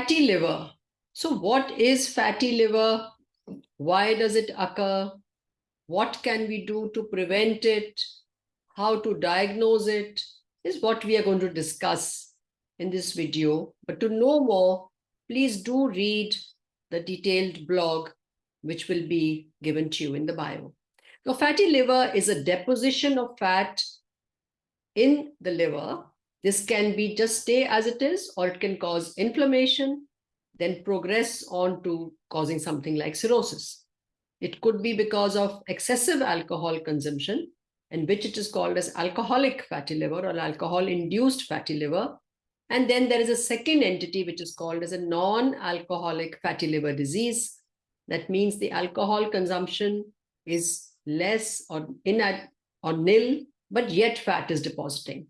Fatty liver. So what is fatty liver? Why does it occur? What can we do to prevent it? How to diagnose it is what we are going to discuss in this video. But to know more, please do read the detailed blog, which will be given to you in the bio. Now, fatty liver is a deposition of fat in the liver. This can be just stay as it is, or it can cause inflammation, then progress on to causing something like cirrhosis. It could be because of excessive alcohol consumption, in which it is called as alcoholic fatty liver or alcohol-induced fatty liver. And then there is a second entity which is called as a non-alcoholic fatty liver disease. That means the alcohol consumption is less or in or nil, but yet fat is depositing.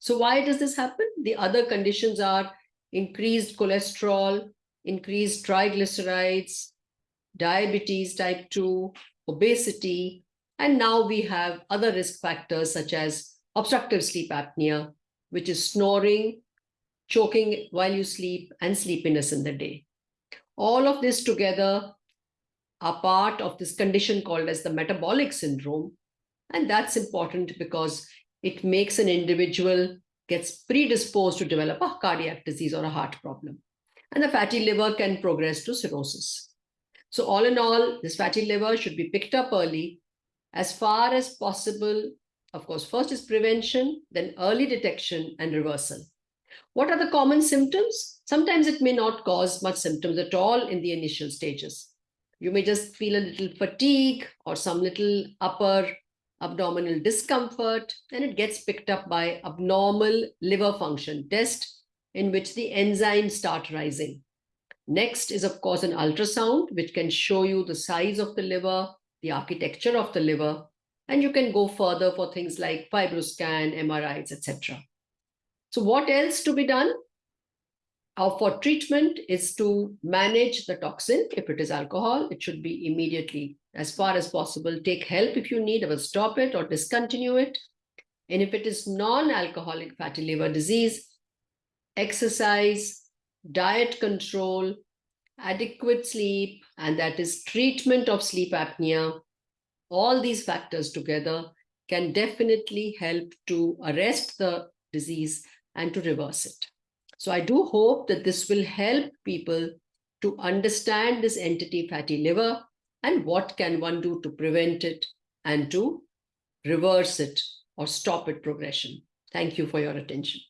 So why does this happen? The other conditions are increased cholesterol, increased triglycerides, diabetes type 2, obesity, and now we have other risk factors such as obstructive sleep apnea, which is snoring, choking while you sleep, and sleepiness in the day. All of this together are part of this condition called as the metabolic syndrome. And that's important because it makes an individual gets predisposed to develop a cardiac disease or a heart problem. And the fatty liver can progress to cirrhosis. So all in all, this fatty liver should be picked up early as far as possible. Of course, first is prevention, then early detection and reversal. What are the common symptoms? Sometimes it may not cause much symptoms at all in the initial stages. You may just feel a little fatigue or some little upper abdominal discomfort, and it gets picked up by abnormal liver function test in which the enzymes start rising. Next is, of course, an ultrasound, which can show you the size of the liver, the architecture of the liver, and you can go further for things like fibroscan, MRIs, etc. So what else to be done? How for treatment is to manage the toxin. If it is alcohol, it should be immediately, as far as possible, take help if you need, or stop it or discontinue it. And if it is non-alcoholic fatty liver disease, exercise, diet control, adequate sleep, and that is treatment of sleep apnea, all these factors together can definitely help to arrest the disease and to reverse it. So I do hope that this will help people to understand this entity fatty liver and what can one do to prevent it and to reverse it or stop it progression. Thank you for your attention.